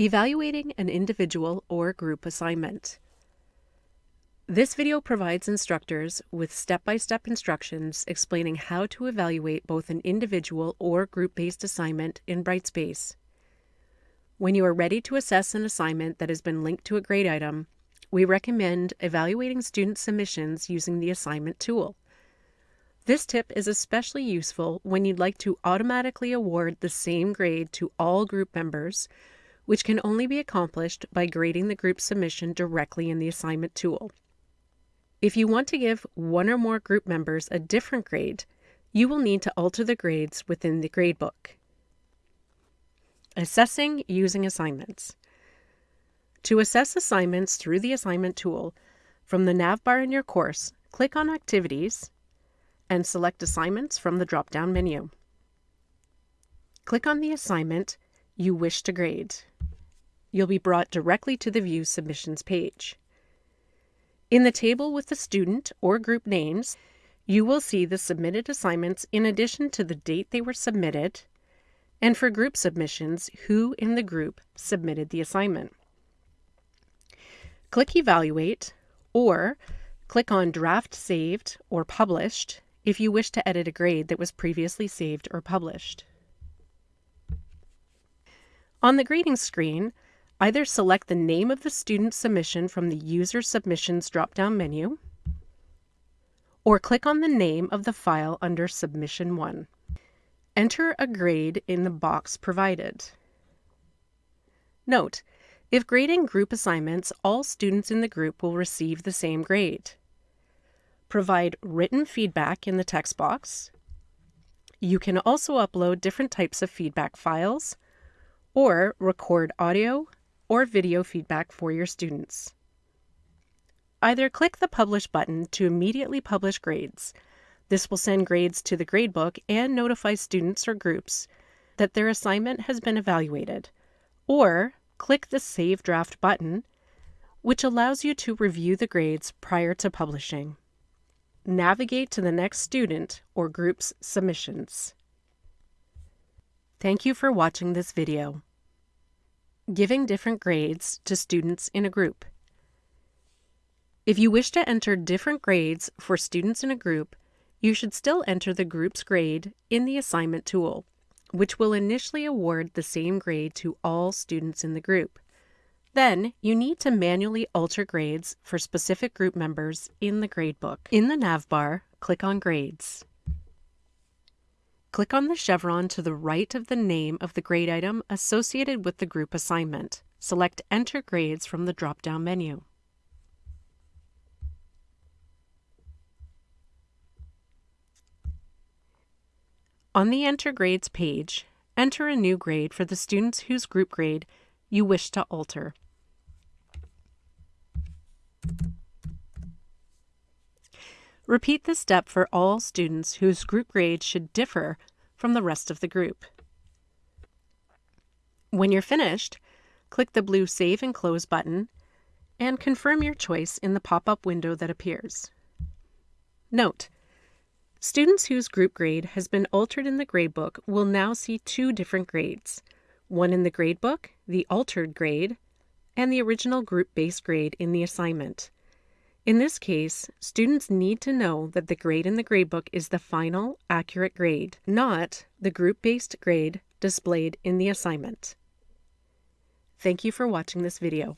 Evaluating an individual or group assignment. This video provides instructors with step-by-step -step instructions explaining how to evaluate both an individual or group-based assignment in Brightspace. When you are ready to assess an assignment that has been linked to a grade item, we recommend evaluating student submissions using the assignment tool. This tip is especially useful when you'd like to automatically award the same grade to all group members which can only be accomplished by grading the group submission directly in the assignment tool. If you want to give one or more group members a different grade, you will need to alter the grades within the gradebook. Assessing using assignments. To assess assignments through the assignment tool, from the navbar in your course, click on Activities and select Assignments from the drop-down menu. Click on the assignment you wish to grade you'll be brought directly to the View Submissions page. In the table with the student or group names, you will see the submitted assignments in addition to the date they were submitted, and for group submissions, who in the group submitted the assignment. Click Evaluate, or click on Draft Saved or Published if you wish to edit a grade that was previously saved or published. On the grading screen, Either select the name of the student submission from the User Submissions drop-down menu, or click on the name of the file under Submission 1. Enter a grade in the box provided. Note, if grading group assignments, all students in the group will receive the same grade. Provide written feedback in the text box. You can also upload different types of feedback files or record audio, or video feedback for your students. Either click the Publish button to immediately publish grades. This will send grades to the gradebook and notify students or groups that their assignment has been evaluated. Or click the Save Draft button, which allows you to review the grades prior to publishing. Navigate to the next student or group's submissions. Thank you for watching this video. Giving different grades to students in a group. If you wish to enter different grades for students in a group, you should still enter the group's grade in the assignment tool, which will initially award the same grade to all students in the group. Then, you need to manually alter grades for specific group members in the gradebook. In the navbar, click on Grades. Click on the chevron to the right of the name of the grade item associated with the group assignment. Select Enter Grades from the drop-down menu. On the Enter Grades page, enter a new grade for the students whose group grade you wish to alter. Repeat this step for all students whose group grade should differ from the rest of the group. When you're finished, click the blue Save and Close button and confirm your choice in the pop-up window that appears. Note, students whose group grade has been altered in the gradebook will now see two different grades, one in the gradebook, the altered grade, and the original group-based grade in the assignment. In this case, students need to know that the grade in the gradebook is the final, accurate grade, not the group-based grade displayed in the assignment. Thank you for watching this video.